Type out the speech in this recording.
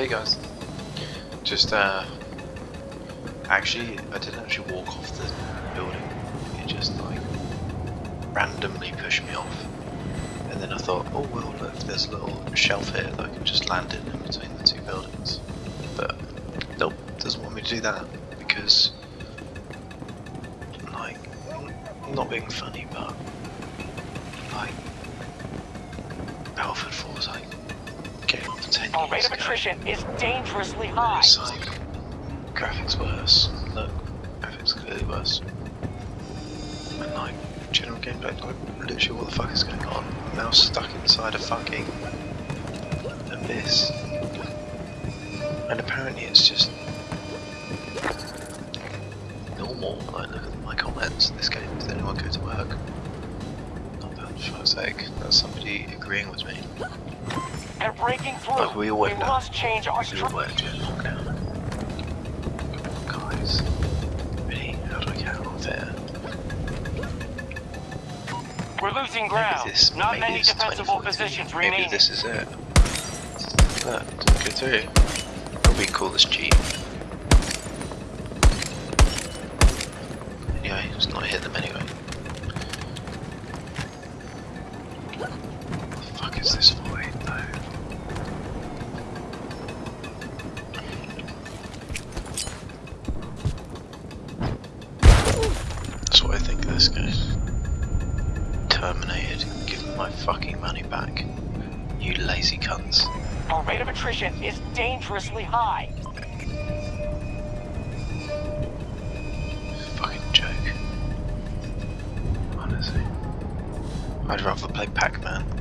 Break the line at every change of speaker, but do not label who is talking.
Hey guys. Just uh actually I didn't actually walk off the building. It just like randomly pushed me off. And then I thought, oh well look, there's a little shelf here that I can just land in, in between the two buildings. But nope, doesn't want me to do that because like not being funny but like Battlefield 4
Our rate of attrition is dangerously high.
It's like graphics worse. Look, graphics clearly worse. And like general gameplay, like literally what the fuck is going on? I'm now stuck inside a fucking abyss. And apparently it's just normal. Like look at my comments. This game does anyone go to work? Not bad for fuck's sake. That's somebody agreeing with me.
And breaking through,
we down.
must change our
We
strategy.
work during lockdown. Come on, guys. Really? How do I get out of here?
We're losing
Maybe
ground.
this,
Not
maybe
many defensible
2014.
positions
Maybe
remain.
this is it. Look, didn't go through. Probably call this cheap. Anyway, let's not hit them anyway. What the fuck is this void though? That's what I think of this guy. Terminated. Give me my fucking money back. You lazy cunts.
Our rate of attrition is dangerously high.
Fucking joke. Honestly. I'd rather play Pac-Man.